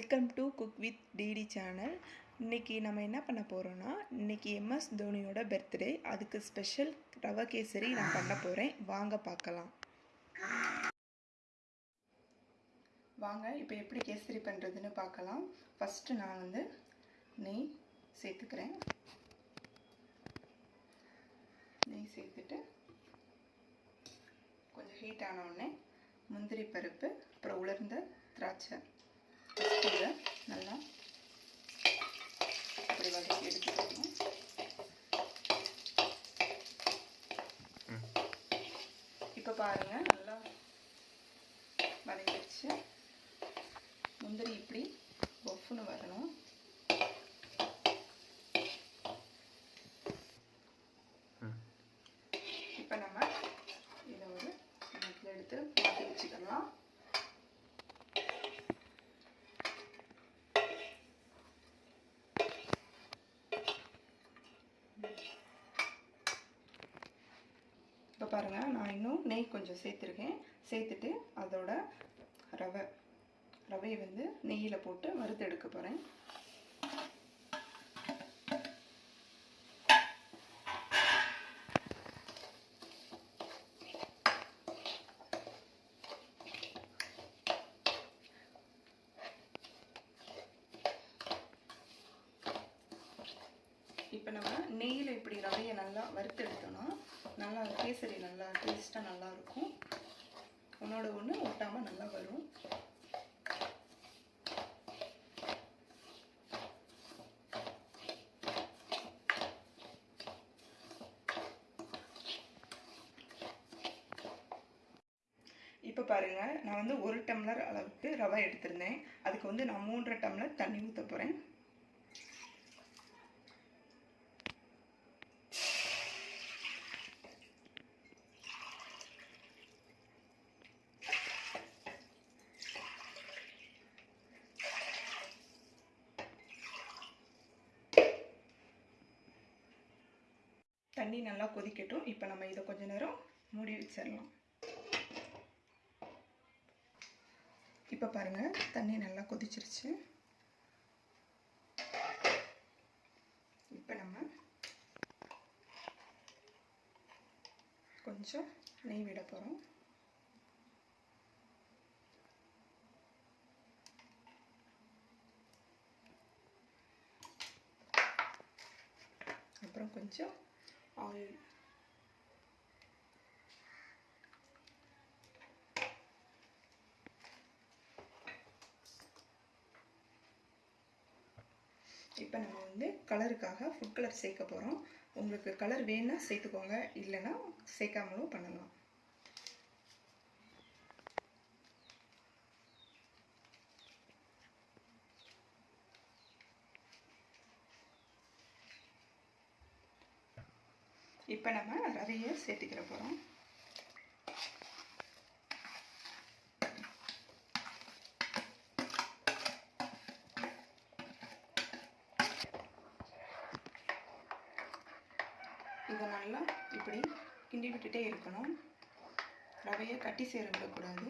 Welcome to cook with DD channel இன்றைக்கி நம்ம என்ன பண்ண போகிறோன்னா இன்றைக்கி எம்எஸ் தோனியோட பர்த்டே அதுக்கு ஸ்பெஷல் ரவா கேசரி நான் பண்ண போகிறேன் வாங்க பார்க்கலாம். வாங்க இப்போ எப்படி கேசரி பண்ணுறதுன்னு பார்க்கலாம். ஃபஸ்ட்டு நான் வந்து நெய் சேர்த்துக்கிறேன். நெய் சேர்த்துட்டு கொஞ்சம் ஹீட் ஆன உடனே முந்திரி பருப்பு அப்புறம் உலர்ந்த திராட்சை. இதை நல்லா. இப்படி வதக்கி எடுத்துக்கணும் இப்போ பாருங்க நல்லா வதங்கிடுச்சு முந்திரி இப்படி பொஃப்னு வரணும் இப்போ நம்ம இதை ஒரு கிணத்துல எடுத்து மாற்றி வச்சுக்கலாம் இப்போ பாருங்கள் நான் இன்னும் நெய் கொஞ்சம் சேர்த்துருக்கேன். சேர்த்துட்டு அதோட ரவை ரவையை வந்து நெய்யில் போட்டு வறுத்து எடுக்க போகிறேன் இப்போ நம்ம நெய்யில் இப்படி ரவையை நல்லா வறுத்து எடுத்தோம்னா நல்லா கேசரி நல்லா டேஸ்ட்டாக நல்லா ஒன்றோட ஒன்று ஒட்டாமல் நல்லா வரும் இப்போ பாருங்கள் நான் வந்து ஒரு டம்ளர் அளவுக்கு ரவை எடுத்திருந்தேன். அதுக்கு வந்து நான் மூன்றரை டம்ளர் தண்ணி ஊற்ற போகிறேன் தண்ணி நல்லா கொதிக்கட்டும். இப்போ நம்ம இதை கொஞ்ச நேரம் மூடி வச்சிடலாம். இப்போ பாருங்கள் தண்ணி நல்லா கொதிச்சிருச்சு. இப்போ நம்ம கொஞ்சம் நெய் விட போகிறோம் அப்புறம் கொஞ்சம் ஆயில் இப்போ நம்ம வந்து கலருக்காக ஃபுட் கலர் சேர்க்க போகிறோம் உங்களுக்கு கலர் வேணால் சேர்த்துக்கோங்க. இல்லைன்னா சேர்க்காமலும் பண்ணலாம். இப்போ நம்ம ரவையை சேர்த்துக்கிற போகிறோம் இதை நல்லா இப்படி கிண்டி விட்டுட்டே இருக்கணும். ரவையை கட்டி சேர விடக்கூடாது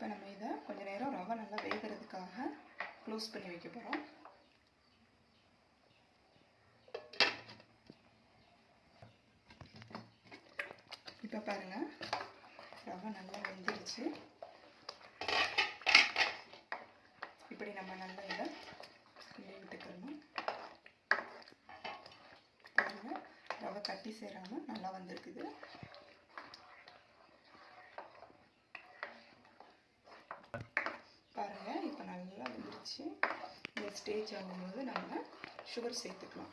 இப்போ நம்ம இதை கொஞ்ச நேரம் ரவை நல்லா வேகிறதுக்காக க்ளோஸ் பண்ணி வைக்க போகிறோம் இப்போ பாருங்கள் ரவை நல்லா வெந்துருச்சு. இப்படி நம்ம நல்லா இதை கிண்டி விட்டுக்கணும். பாருங்கள் ரவை கட்டி சேராமல் நல்லா வந்திருக்குது பாருங்கள் இப்போ நல்லா வந்துருச்சு இந்த ஸ்டேஜ் ஆகும்போது நம்ம சுகர் சேர்த்துக்கலாம்.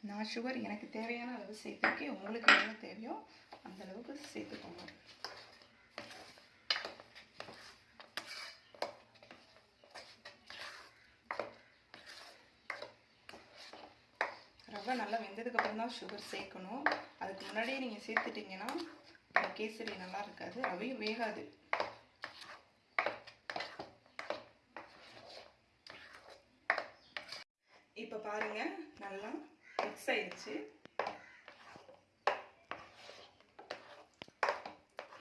நான் சுகர் எனக்கு தேவையான அளவு சேர்த்துருக்கேன். உங்களுக்கு எவ்வளோ தேவையோ அந்த அளவுக்கு சேர்த்துக்கோங்க. ரவை நல்லா வெந்ததுக்கப்புறம் தான் சுகர் சேர்க்கணும். அதுக்கு முன்னாடியே நீங்கள் சேர்த்துட்டிங்கன்னா கேசரி நல்லா இருக்காது ரவையும் வேகாது. இப்போ பாருங்கள் நல்லா மிக்ஸ் ஆயிடுச்சு.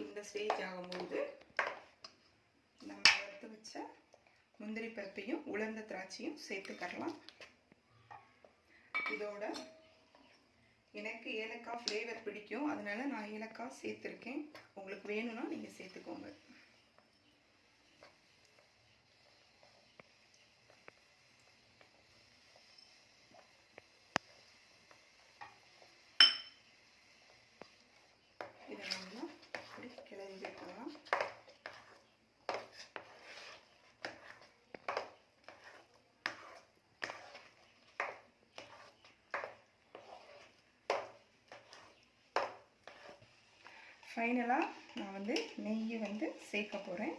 இந்த ஸ்டேஜ் ஆகும்போது நம்ம எடுத்து வச்ச முந்திரி பருப்பையும் உலர்ந்த திராட்சையும் சேர்த்துக்கரலாம். இதோட எனக்கு ஏலக்காய் ஃப்ளேவர் பிடிக்கும். அதனால நான் ஏலக்காய் சேர்த்துருக்கேன். உங்களுக்கு வேணும்னா நீங்கள் சேர்த்துக்கோங்க. இதை நல்லா இப்படி கிளறி வைக்கலாம் ஃபைனலாக நான் வந்து நெய்யை வந்து சேர்க்க போகிறேன்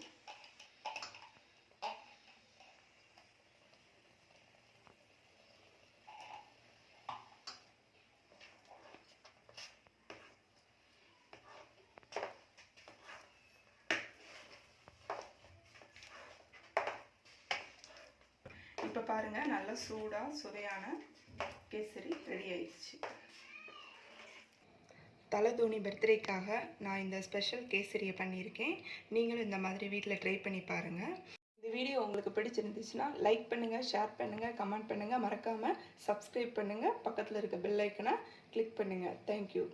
இப்போ பாருங்கள் நல்லா சூடாக சுவையான கேசரி ரெடி ஆயிடுச்சு. தலைதோனி பர்த்டேக்காக நான் இந்த ஸ்பெஷல் கேசரியை பண்ணியிருக்கேன். நீங்களும் இந்த மாதிரி வீட்டில் ட்ரை பண்ணி பாருங்கள் இந்த வீடியோ உங்களுக்கு பிடிச்சிருந்துச்சுன்னா லைக் பண்ணுங்கள் ஷேர் பண்ணுங்கள் கமெண்ட் பண்ணுங்கள் மறக்காமல் சப்ஸ்கிரைப் பண்ணுங்கள் பக்கத்தில் இருக்க பெல் ஐக்கனை கிளிக் பண்ணுங்கள் தேங்க்யூ